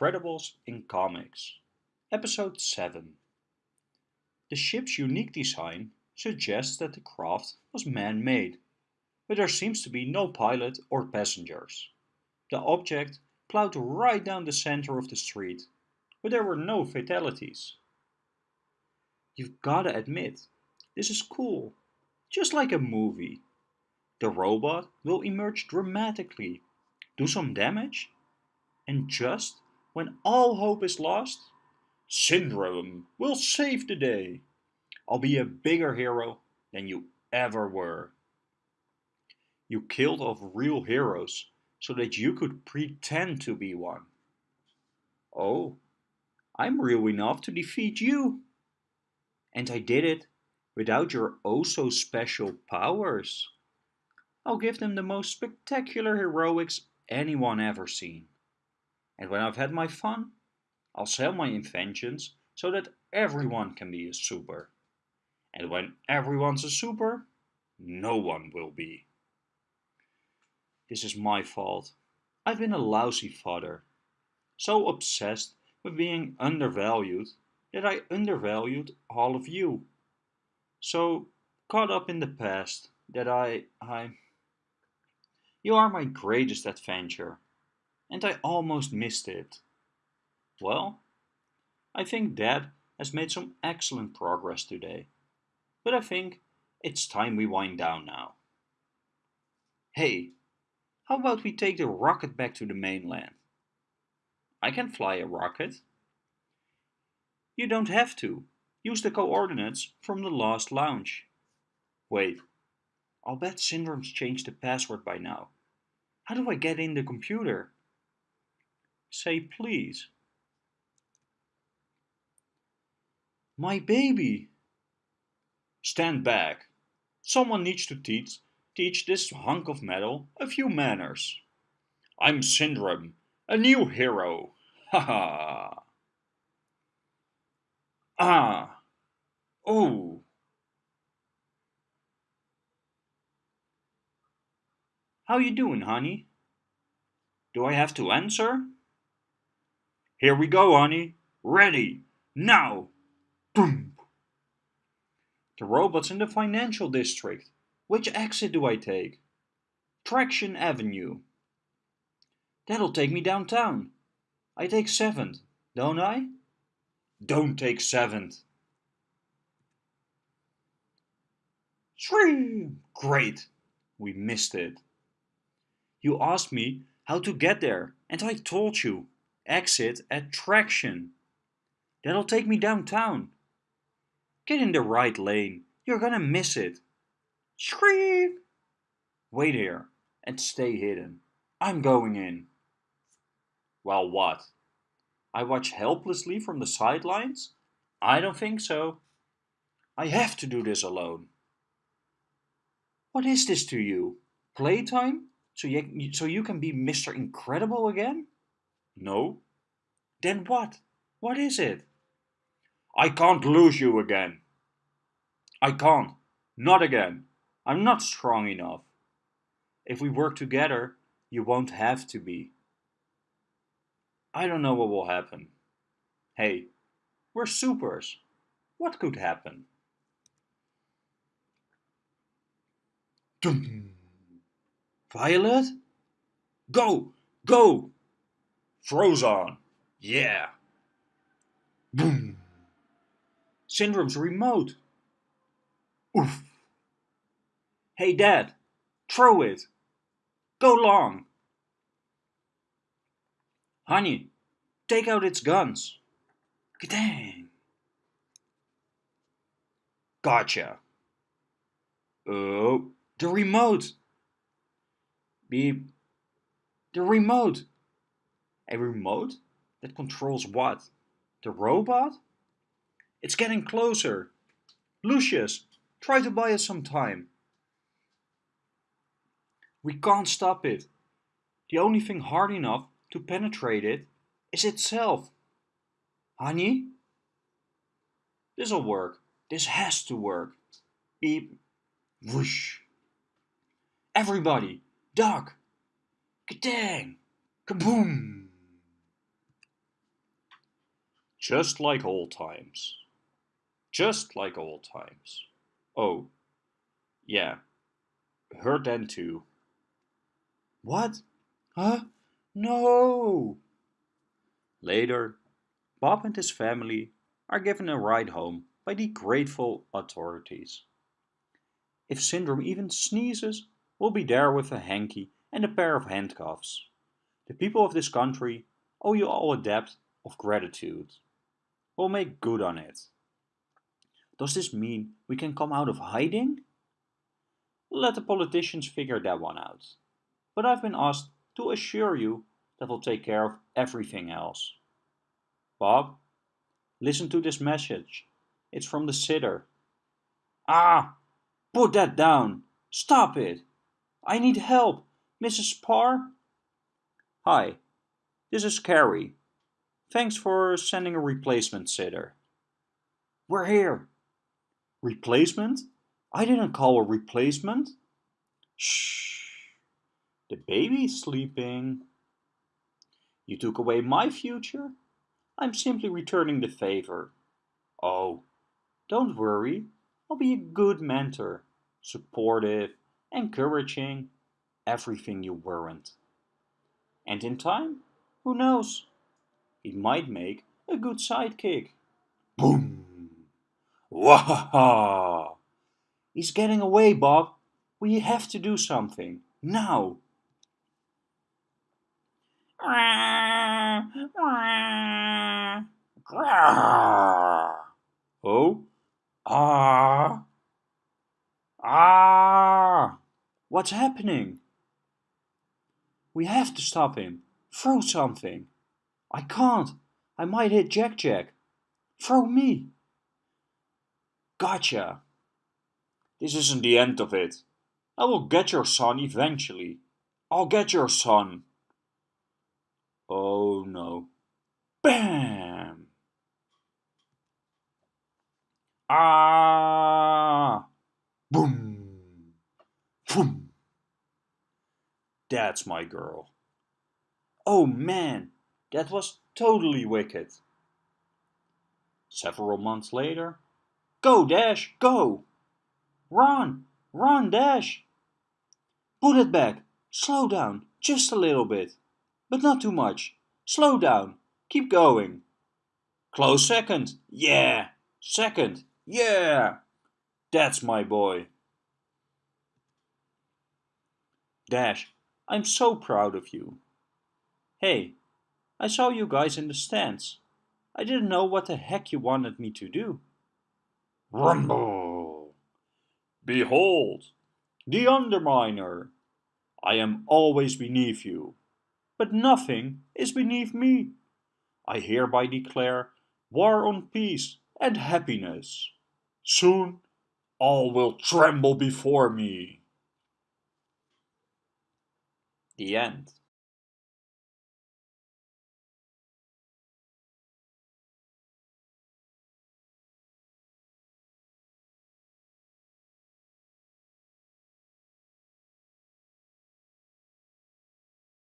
Incredibles in Comics, Episode 7. The ship's unique design suggests that the craft was man-made, but there seems to be no pilot or passengers. The object plowed right down the center of the street, but there were no fatalities. You've gotta admit, this is cool, just like a movie. The robot will emerge dramatically, do some damage, and just when all hope is lost, Syndrome will save the day. I'll be a bigger hero than you ever were. You killed off real heroes so that you could pretend to be one. Oh, I'm real enough to defeat you. And I did it without your oh so special powers. I'll give them the most spectacular heroics anyone ever seen. And when I've had my fun, I'll sell my inventions so that everyone can be a super. And when everyone's a super, no one will be. This is my fault. I've been a lousy father. So obsessed with being undervalued that I undervalued all of you. So caught up in the past that I, I... You are my greatest adventure and I almost missed it. Well, I think Dad has made some excellent progress today, but I think it's time we wind down now. Hey, how about we take the rocket back to the mainland? I can fly a rocket. You don't have to. Use the coordinates from the last launch. Wait, I'll bet Syndrome's changed the password by now. How do I get in the computer? Say please. My baby! Stand back. Someone needs to teach, teach this hunk of metal a few manners. I'm Syndrome, a new hero. Ha ha! Ah! Oh! How you doing, honey? Do I have to answer? Here we go, honey. Ready. Now. Boom. The robot's in the financial district. Which exit do I take? Traction Avenue. That'll take me downtown. I take 7th, don't I? Don't take 7th. Three. Great. We missed it. You asked me how to get there, and I told you exit at Traction. That'll take me downtown. Get in the right lane. You're gonna miss it. Scream! Wait here and stay hidden. I'm going in. Well, what? I watch helplessly from the sidelines? I don't think so. I have to do this alone. What is this to you? Playtime? So you, so you can be Mr. Incredible again? No. Then what? What is it? I can't lose you again. I can't. Not again. I'm not strong enough. If we work together, you won't have to be. I don't know what will happen. Hey, we're supers. What could happen? Violet? Go! Go! Frozone. Yeah. Boom. Syndrome's remote. Oof. Hey dad, throw it. Go long. Honey, take out its guns. Dang. Gotcha. Oh, the remote. Beep. The remote. A remote that controls what? The robot? It's getting closer. Lucius, try to buy us some time. We can't stop it. The only thing hard enough to penetrate it is itself. Honey? This'll work. This has to work. Beep. Whoosh. Everybody, duck. Kadang. Kaboom. Just like old times. Just like old times. Oh, yeah. Her then too. What? Huh? No! Later, Bob and his family are given a ride home by the grateful authorities. If Syndrome even sneezes, we'll be there with a hanky and a pair of handcuffs. The people of this country owe you all a debt of gratitude. We'll make good on it. Does this mean we can come out of hiding? Let the politicians figure that one out. But I've been asked to assure you that we'll take care of everything else. Bob, listen to this message. It's from the sitter. Ah, put that down. Stop it. I need help, Mrs. Parr. Hi, this is Kari. Thanks for sending a replacement sitter. We're here. Replacement? I didn't call a replacement. Shh. The baby's sleeping. You took away my future? I'm simply returning the favor. Oh, don't worry. I'll be a good mentor. Supportive, encouraging, everything you weren't. And in time, who knows? He might make a good sidekick. Boom! Wahaha! He's getting away, Bob. We have to do something. Now! Oh? Ah! Ah! What's happening? We have to stop him. Throw something. I can't. I might hit Jack Jack. Throw me. Gotcha. This isn't the end of it. I will get your son eventually. I'll get your son. Oh no. Bam! Ah! Boom! Boom! That's my girl. Oh man, that was totally wicked. Several months later, Go, Dash, go! Run, run, Dash! Put it back, slow down, just a little bit. But not too much. Slow down, keep going. Close second, yeah! Second, yeah! That's my boy. Dash, I'm so proud of you. Hey, I saw you guys in the stands. I didn't know what the heck you wanted me to do. Rumble! Behold, the Underminer! I am always beneath you, but nothing is beneath me. I hereby declare war on peace and happiness. Soon all will tremble before me. The end.